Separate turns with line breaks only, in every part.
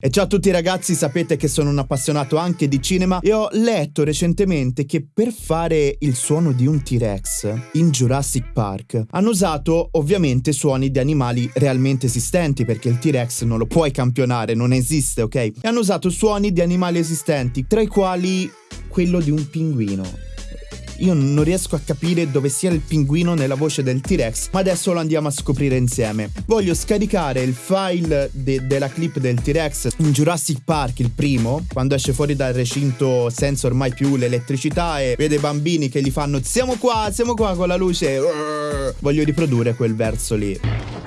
E ciao a tutti ragazzi, sapete che sono un appassionato anche di cinema e ho letto recentemente che per fare il suono di un T-Rex in Jurassic Park hanno usato ovviamente suoni di animali realmente esistenti perché il T-Rex non lo puoi campionare, non esiste, ok? E hanno usato suoni di animali esistenti, tra i quali quello di un pinguino. Io non riesco a capire dove sia il pinguino nella voce del T-Rex, ma adesso lo andiamo a scoprire insieme. Voglio scaricare il file de della clip del T-Rex in Jurassic Park, il primo, quando esce fuori dal recinto senza ormai più l'elettricità e vede bambini che gli fanno siamo qua, siamo qua con la luce. Voglio riprodurre quel verso lì.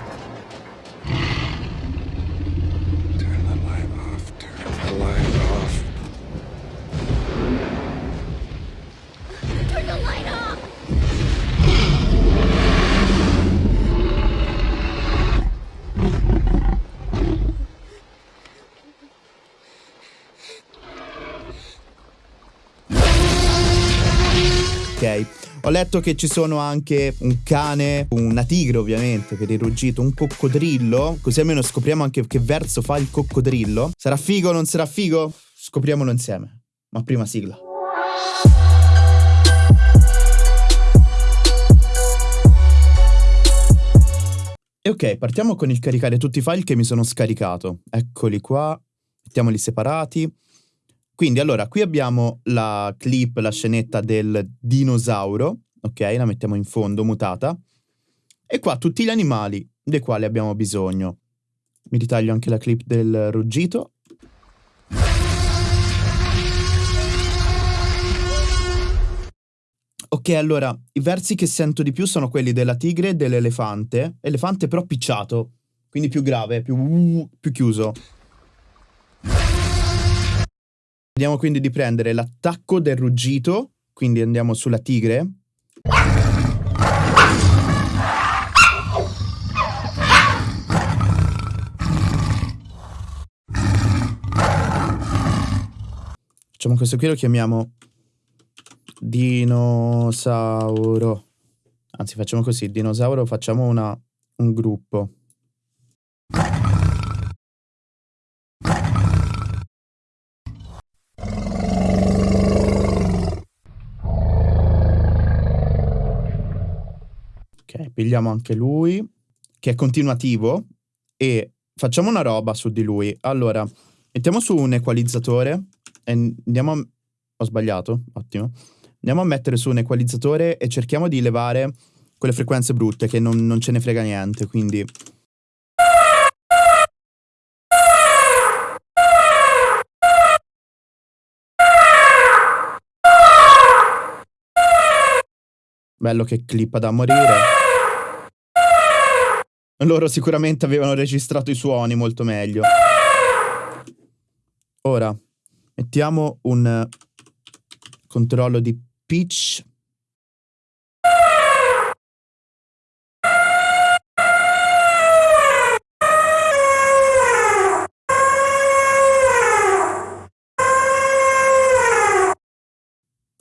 Ho letto che ci sono anche un cane, una tigre ovviamente per il ruggito, un coccodrillo, così almeno scopriamo anche che verso fa il coccodrillo. Sarà figo o non sarà figo? Scopriamolo insieme. Ma prima sigla. E ok, partiamo con il caricare tutti i file che mi sono scaricato. Eccoli qua, mettiamoli separati. Quindi allora, qui abbiamo la clip, la scenetta del dinosauro, ok? La mettiamo in fondo, mutata. E qua tutti gli animali dei quali abbiamo bisogno. Mi ritaglio anche la clip del ruggito. Ok, allora, i versi che sento di più sono quelli della tigre e dell'elefante. Elefante però picciato, quindi più grave, più, più chiuso. Vediamo quindi di prendere l'attacco del ruggito, quindi andiamo sulla tigre. Facciamo questo qui, lo chiamiamo dinosauro. Anzi, facciamo così, dinosauro, facciamo una, un gruppo. Pigliamo anche lui, che è continuativo, e facciamo una roba su di lui. Allora, mettiamo su un equalizzatore e andiamo a... Ho sbagliato, ottimo. Andiamo a mettere su un equalizzatore e cerchiamo di levare quelle frequenze brutte che non, non ce ne frega niente, quindi... Bello che clippa da morire. Loro sicuramente avevano registrato i suoni molto meglio. Ora, mettiamo un controllo di pitch.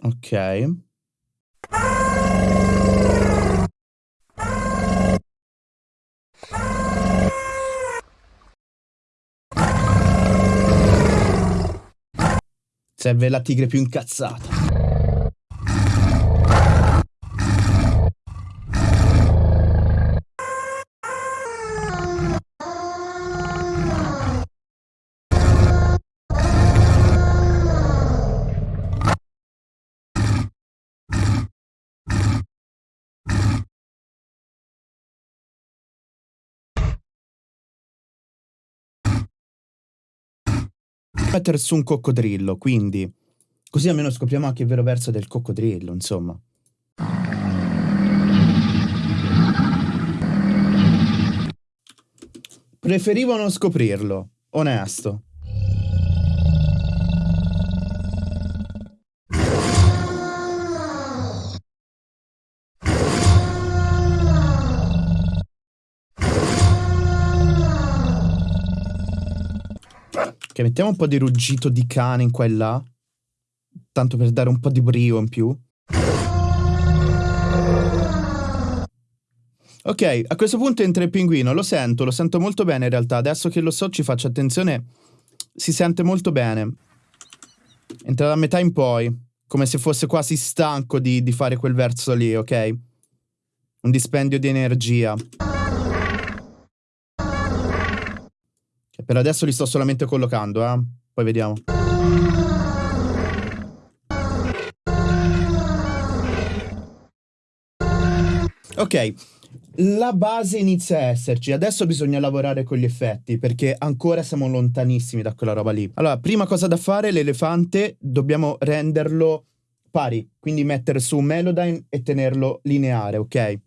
Ok. Serve la tigre più incazzata. Mettere su un coccodrillo, quindi così almeno scopriamo anche il vero verso del coccodrillo, insomma. Preferivo non scoprirlo, onesto. Ok, mettiamo un po' di ruggito di cane in qua e là. Tanto per dare un po' di brio in più. Ok, a questo punto entra il pinguino, lo sento, lo sento molto bene in realtà. Adesso che lo so ci faccio attenzione si sente molto bene. Entra da metà in poi, come se fosse quasi stanco di, di fare quel verso lì, ok? Un dispendio di energia. Per adesso li sto solamente collocando, eh? Poi vediamo. Ok, la base inizia a esserci, adesso bisogna lavorare con gli effetti perché ancora siamo lontanissimi da quella roba lì. Allora, prima cosa da fare, l'elefante dobbiamo renderlo pari, quindi mettere su Melodyne e tenerlo lineare, ok?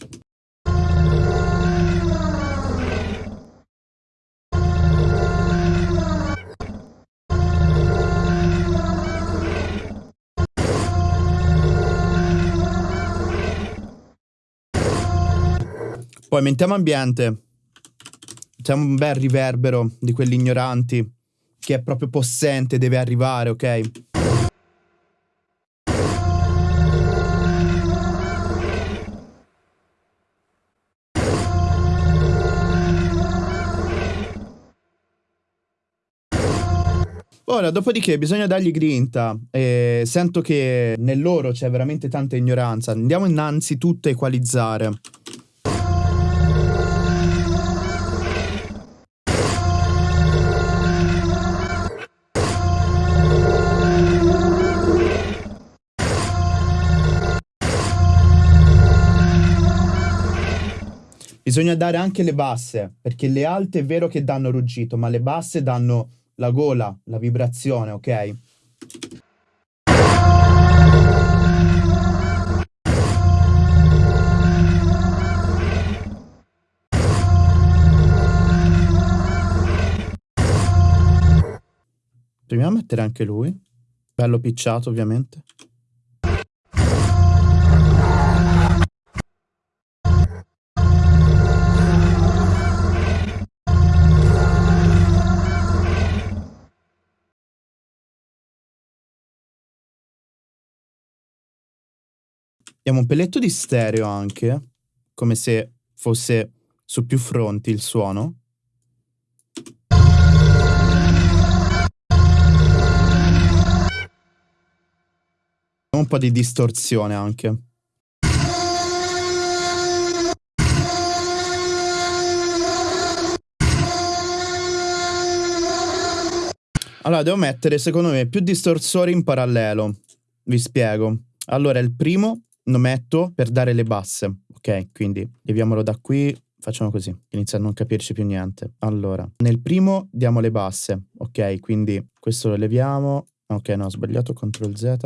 Poi mettiamo ambiente. Mettiamo un bel riverbero di quelli ignoranti. Che è proprio possente, deve arrivare, ok? Ora, dopodiché bisogna dargli grinta. E sento che nel loro c'è veramente tanta ignoranza. Andiamo innanzitutto a equalizzare. Bisogna dare anche le basse, perché le alte è vero che danno ruggito, ma le basse danno la gola, la vibrazione, ok? Proviamo a mettere anche lui. Bello picciato, ovviamente. Abbiamo un pelletto di stereo anche, come se fosse su più fronti il suono. Un po' di distorsione anche. Allora, devo mettere, secondo me, più distorsori in parallelo. Vi spiego. Allora, il primo lo metto per dare le basse, ok? Quindi leviamolo da qui, facciamo così, inizia a non capirci più niente. Allora, nel primo diamo le basse, ok? Quindi questo lo leviamo, ok no, ho sbagliato, CTRL Z.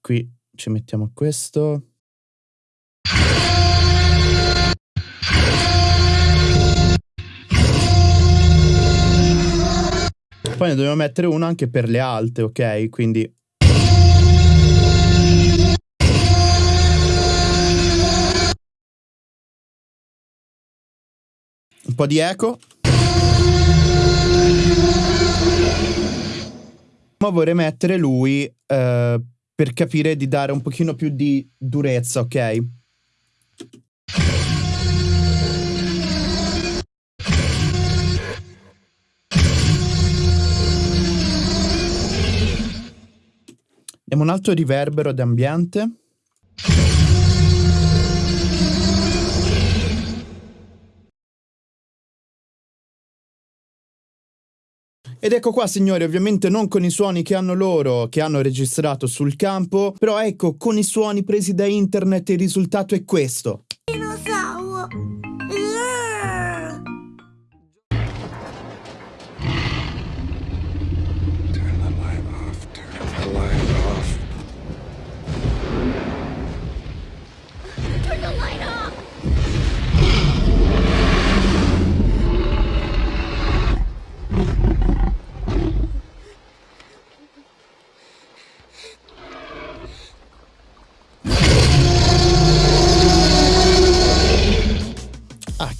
Qui ci mettiamo questo, Poi ne dobbiamo mettere uno anche per le alte, ok? Quindi... Un po' di eco. Ma vorrei mettere lui eh, per capire di dare un pochino più di durezza, ok? Diamo un altro riverbero d'ambiente. Ed ecco qua signori, ovviamente non con i suoni che hanno loro, che hanno registrato sul campo, però ecco, con i suoni presi da internet il risultato è questo.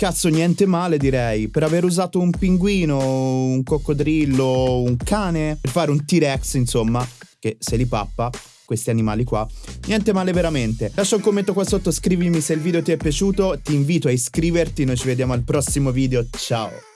Cazzo, niente male direi. Per aver usato un pinguino, un coccodrillo, un cane, per fare un T-Rex, insomma, che se li pappa, questi animali qua. Niente male veramente. Lascia un commento qua sotto, scrivimi se il video ti è piaciuto, ti invito a iscriverti, noi ci vediamo al prossimo video, ciao!